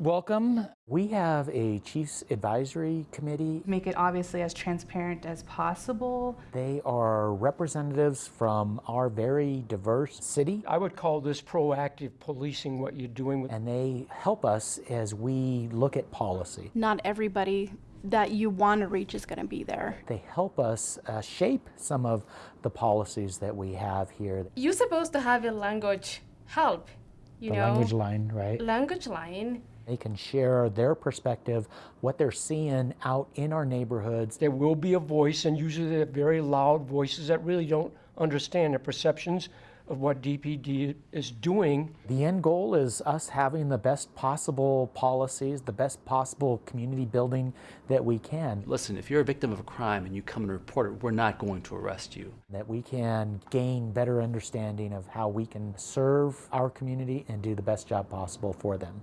Welcome. We have a Chiefs Advisory Committee. Make it obviously as transparent as possible. They are representatives from our very diverse city, I would call this proactive policing, what you're doing with and they help us as we look at policy. not everybody that you want to reach is going to be there. They help us uh, shape some of the policies that we have here. You're supposed to have a language help, you The know, language line, right? language line. They can share their perspective, what they're seeing out in our neighborhoods. there will be a voice, and usually they're very loud voices that really don't understand the perceptions of what DPD is doing. The end goal is us having the best possible policies, the best possible community building that we can, Listen, if you're a victim of a crime and you come and report it, we're not going to arrest you. that we can gain better understanding of how we can serve our community and do the best job possible for them.